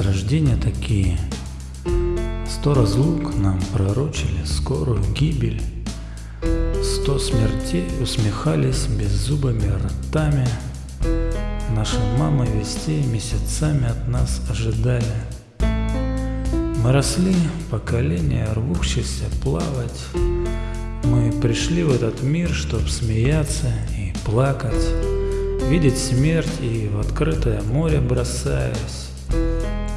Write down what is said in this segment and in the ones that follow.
рождения такие. Сто разлук нам пророчили скорую гибель. Сто смертей усмехались беззубыми ртами. Наши мамы вестей месяцами от нас ожидали. Мы росли, поколение рвущихся плавать. Мы пришли в этот мир, чтоб смеяться и плакать, Видеть смерть и в открытое море бросаясь,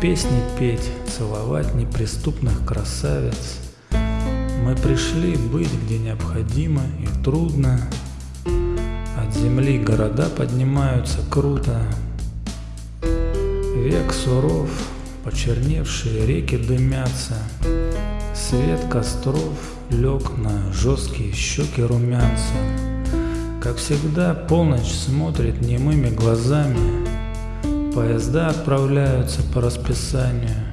Песни петь, целовать неприступных красавиц. Мы пришли быть, где необходимо и трудно, От земли города поднимаются круто. Век суров, почерневшие реки дымятся, Свет костров лег на жесткие щеки румянца. Как всегда, полночь смотрит немыми глазами, Поезда отправляются по расписанию.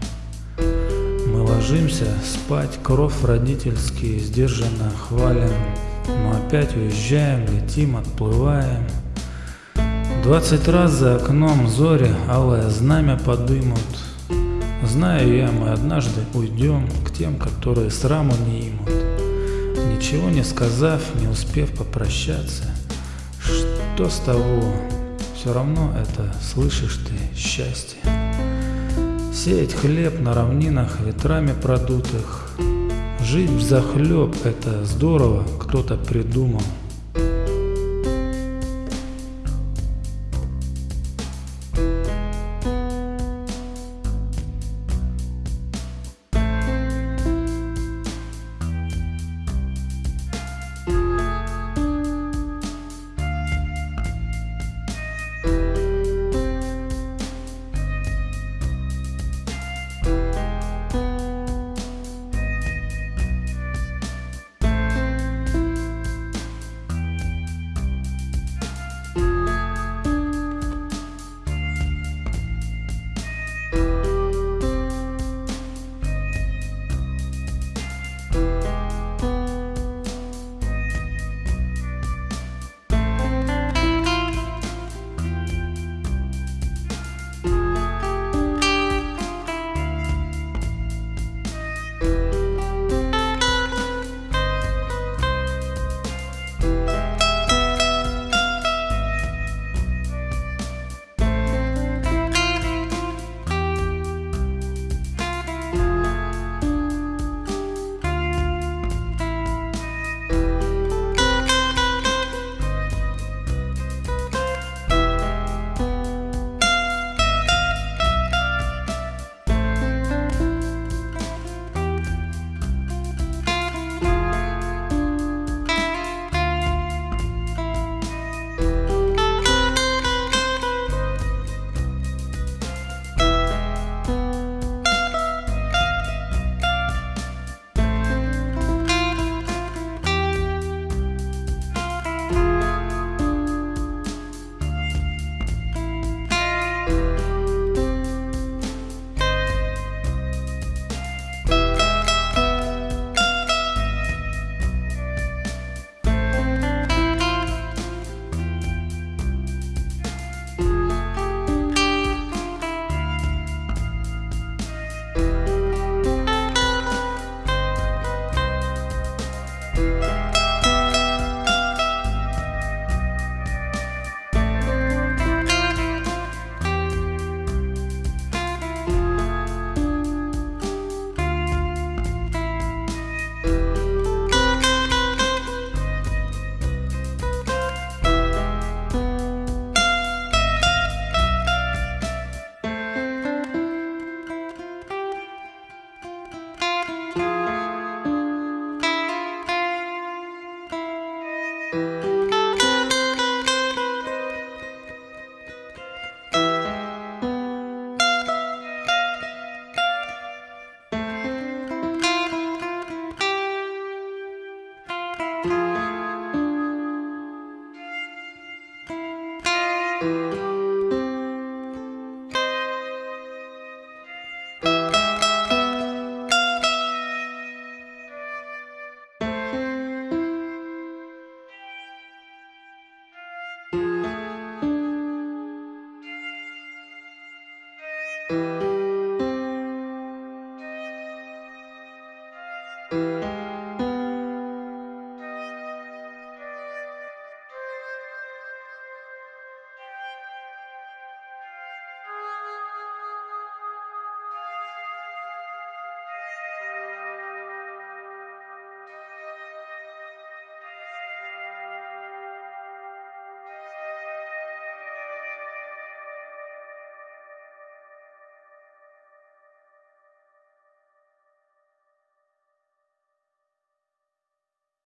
Мы ложимся спать, кровь родительский сдержанно хвалим, Но опять уезжаем, летим, отплываем. Двадцать раз за окном зори алое знамя подымут. Знаю я, мы однажды уйдем к тем, которые сраму не имут. Ничего не сказав, не успев попрощаться, что с того, все равно это, слышишь ты, счастье. Сеять хлеб на равнинах ветрами продутых, Жить в захлеб это здорово, кто-то придумал.